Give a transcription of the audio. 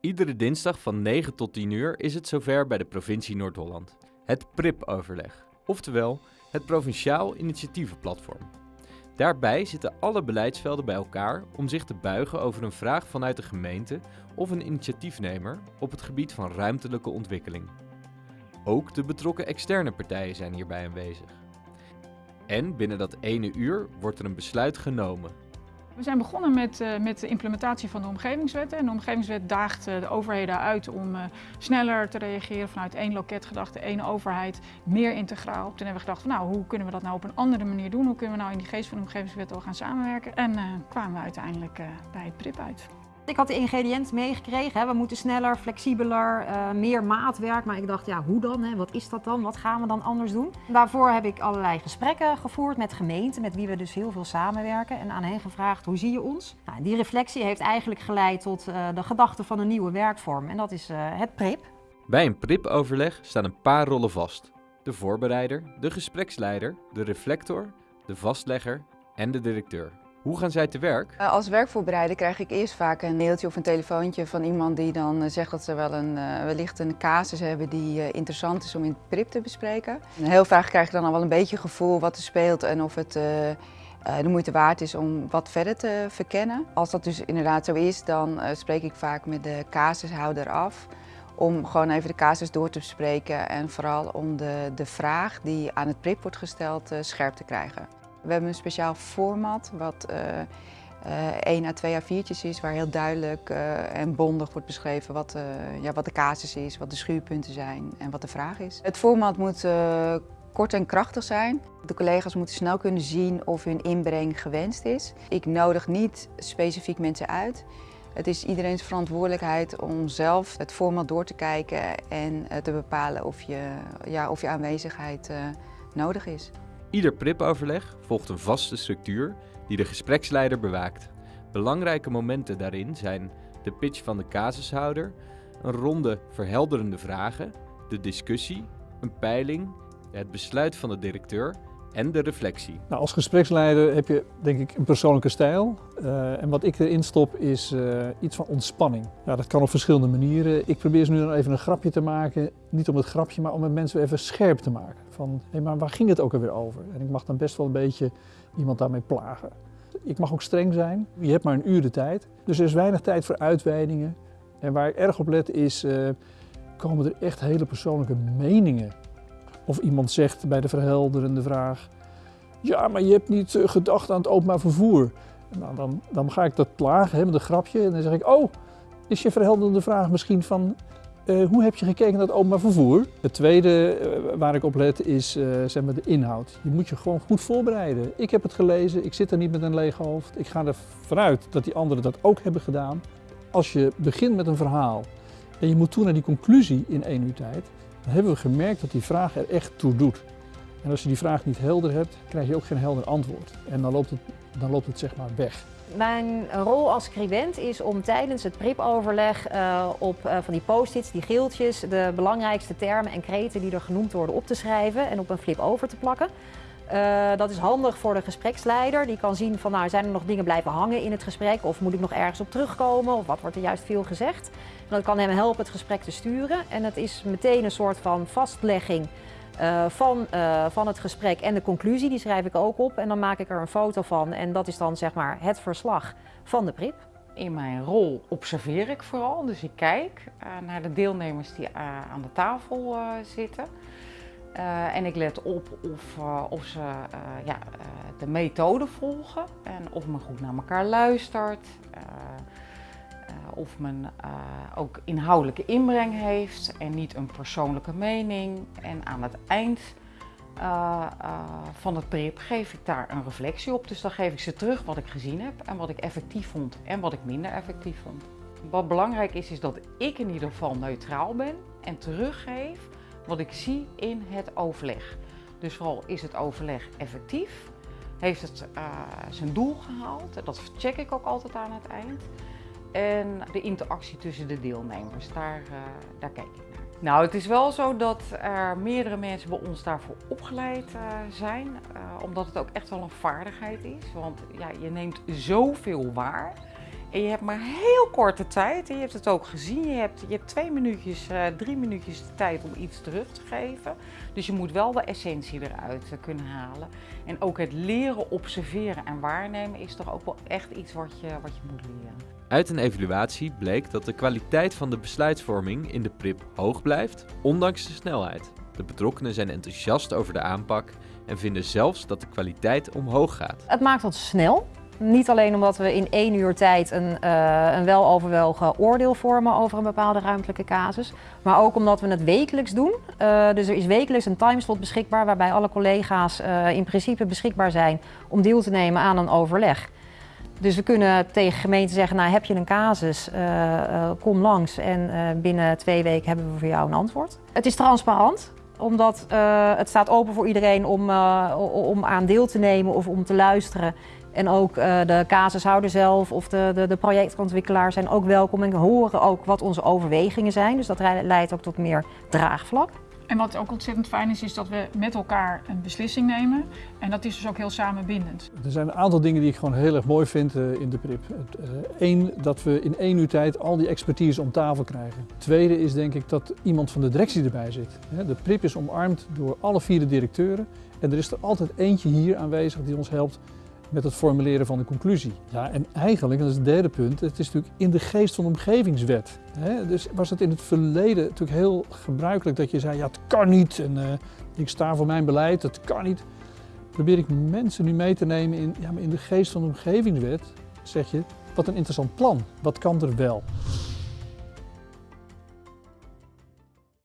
Iedere dinsdag van 9 tot 10 uur is het zover bij de provincie Noord-Holland. Het PRIP-overleg, oftewel het Provinciaal Initiatievenplatform. Daarbij zitten alle beleidsvelden bij elkaar om zich te buigen over een vraag vanuit de gemeente of een initiatiefnemer op het gebied van ruimtelijke ontwikkeling. Ook de betrokken externe partijen zijn hierbij aanwezig. En binnen dat ene uur wordt er een besluit genomen. We zijn begonnen met, uh, met de implementatie van de omgevingswet. En de omgevingswet daagt uh, de overheden uit om uh, sneller te reageren vanuit één loket gedachte, één overheid, meer integraal. Toen hebben we gedacht, van, nou, hoe kunnen we dat nou op een andere manier doen? Hoe kunnen we nou in die geest van de omgevingswet al gaan samenwerken? En kwamen we uiteindelijk bij het PRIP uit. Ik had de ingrediënten meegekregen. We moeten sneller, flexibeler, uh, meer maatwerk. Maar ik dacht, ja, hoe dan? Hè? Wat is dat dan? Wat gaan we dan anders doen? Daarvoor heb ik allerlei gesprekken gevoerd met gemeenten, met wie we dus heel veel samenwerken. En aan hen gevraagd, hoe zie je ons? Nou, die reflectie heeft eigenlijk geleid tot uh, de gedachte van een nieuwe werkvorm. En dat is uh, het PRIP. Bij een PRIP-overleg staan een paar rollen vast. De voorbereider, de gespreksleider, de reflector, de vastlegger en de directeur. Hoe gaan zij te werk? Als werkvoorbereider krijg ik eerst vaak een mailtje of een telefoontje van iemand die dan zegt dat ze wel een, wellicht een casus hebben die interessant is om in het PRIP te bespreken. En heel vaak krijg ik dan al wel een beetje gevoel wat er speelt en of het de moeite waard is om wat verder te verkennen. Als dat dus inderdaad zo is, dan spreek ik vaak met de casushouder af om gewoon even de casus door te bespreken en vooral om de, de vraag die aan het PRIP wordt gesteld scherp te krijgen. We hebben een speciaal format wat uh, uh, 1 à 2 A4'tjes is, waar heel duidelijk uh, en bondig wordt beschreven wat, ja, wat de casus is, wat de schuurpunten zijn en wat de vraag is. Het format moet kort en krachtig zijn. De collega's moeten snel kunnen zien of hun inbreng gewenst is. Ik nodig niet specifiek mensen uit. Het is iedereen's verantwoordelijkheid om zelf het format door te kijken en te bepalen of je, ja, of je aanwezigheid nodig is. Ieder PRIP-overleg volgt een vaste structuur die de gespreksleider bewaakt. Belangrijke momenten daarin zijn de pitch van de casushouder, een ronde verhelderende vragen, de discussie, een peiling, het besluit van de directeur en de reflectie. Nou, als gespreksleider heb je denk ik een persoonlijke stijl. Uh, en wat ik erin stop is uh, iets van ontspanning. Ja, dat kan op verschillende manieren. Ik probeer ze nu dan even een grapje te maken. Niet om het grapje, maar om het mensen even scherp te maken. Van, hé, maar waar ging het ook alweer over? En ik mag dan best wel een beetje iemand daarmee plagen. Ik mag ook streng zijn. Je hebt maar een uur de tijd. Dus er is weinig tijd voor uitweidingen. En waar ik erg op let is, uh, komen er echt hele persoonlijke meningen of iemand zegt bij de verhelderende vraag, ja, maar je hebt niet gedacht aan het openbaar vervoer. Nou, dan, dan ga ik dat plagen hè, met een grapje en dan zeg ik, oh, is je verhelderende vraag misschien van, uh, hoe heb je gekeken naar het openbaar vervoer? Het tweede uh, waar ik op let is zeg maar de inhoud. Je moet je gewoon goed voorbereiden. Ik heb het gelezen, ik zit er niet met een leeg hoofd. Ik ga ervan uit dat die anderen dat ook hebben gedaan. Als je begint met een verhaal en je moet toe naar die conclusie in één uur tijd, dan hebben we gemerkt dat die vraag er echt toe doet. En als je die vraag niet helder hebt, krijg je ook geen helder antwoord. En dan loopt het, dan loopt het zeg maar weg. Mijn rol als scribent is om tijdens het PRIP-overleg uh, op uh, van die post-its, die geeltjes, de belangrijkste termen en kreten die er genoemd worden op te schrijven en op een flip over te plakken. Uh, dat is handig voor de gespreksleider. Die kan zien van nou zijn er nog dingen blijven hangen in het gesprek of moet ik nog ergens op terugkomen of wat wordt er juist veel gezegd. En dat kan hem helpen het gesprek te sturen en het is meteen een soort van vastlegging uh, van, uh, van het gesprek en de conclusie. Die schrijf ik ook op en dan maak ik er een foto van en dat is dan zeg maar het verslag van de PRIP. In mijn rol observeer ik vooral, dus ik kijk naar de deelnemers die aan de tafel zitten. Uh, en ik let op of, uh, of ze uh, ja, de methode volgen en of men goed naar elkaar luistert. of men ook inhoudelijke inbreng heeft en niet een persoonlijke mening. En aan het eind van het PRIP geef ik daar een reflectie op. Dus dan geef ik ze terug wat ik gezien heb en wat ik effectief vond en wat ik minder effectief vond. Wat belangrijk is, is dat ik in ieder geval neutraal ben en teruggeef wat ik zie in het overleg. Dus vooral is het overleg effectief? Heeft het uh, zijn doel gehaald? Dat check ik ook altijd aan het eind. En de interactie tussen de deelnemers, daar, uh, daar kijk ik naar. Nou, het is wel zo dat er meerdere mensen bij ons daarvoor opgeleid uh, zijn. omdat het ook echt wel een vaardigheid is. Want ja, je neemt zoveel waar. En je hebt maar heel korte tijd. En je hebt het ook gezien. Je hebt, je hebt twee minuutjes, uh, drie minuutjes de tijd om iets terug te geven. Dus je moet wel de essentie eruit uh, kunnen halen. En ook het leren observeren en waarnemen is toch ook wel echt iets wat je, wat je moet leren. Uit een evaluatie bleek dat de kwaliteit van de besluitvorming in de PRIP hoog blijft, ondanks de snelheid. De betrokkenen zijn enthousiast over de aanpak en vinden zelfs dat de kwaliteit omhoog gaat. Het maakt ons snel. Niet alleen omdat we in één uur tijd een, uh, een weloverwogen oordeel vormen over een bepaalde ruimtelijke casus, maar ook omdat we het wekelijks doen. Uh, dus er is wekelijks een timeslot beschikbaar waarbij alle collega's uh, in principe beschikbaar zijn om deel te nemen aan een overleg. Dus we kunnen tegen gemeenten zeggen, nou heb je een casus, kom langs en binnen twee weken hebben we voor jou een antwoord. Het is transparant omdat het staat open voor iedereen om, om aan deel te nemen of om te luisteren. En ook uh, de casushouder zelf of de, de, de projectontwikkelaar zijn ook welkom en horen ook wat onze overwegingen zijn. Dus dat leidt ook tot meer draagvlak. En wat ook ontzettend fijn is, is dat we met elkaar een beslissing nemen. En dat is dus ook heel samenbindend. Er zijn een aantal dingen die ik gewoon heel erg mooi vind uh, in de PRIP. Eén, uh, dat we in één uur tijd al die expertise om tafel krijgen. Tweede is denk ik dat iemand van de directie erbij zit. De PRIP is omarmd door alle vier de directeuren. En er is er altijd eentje hier aanwezig die ons helpt met het formuleren van de conclusie. Ja, en eigenlijk, en dat is het derde punt, het is natuurlijk in de geest van de omgevingswet. Hè? Dus was het in het verleden natuurlijk heel gebruikelijk dat je zei, ja het kan niet en uh, ik sta voor mijn beleid, het kan niet. Probeer ik mensen nu mee te nemen in, ja, maar in de geest van de omgevingswet zeg je, wat een interessant plan, wat kan er wel?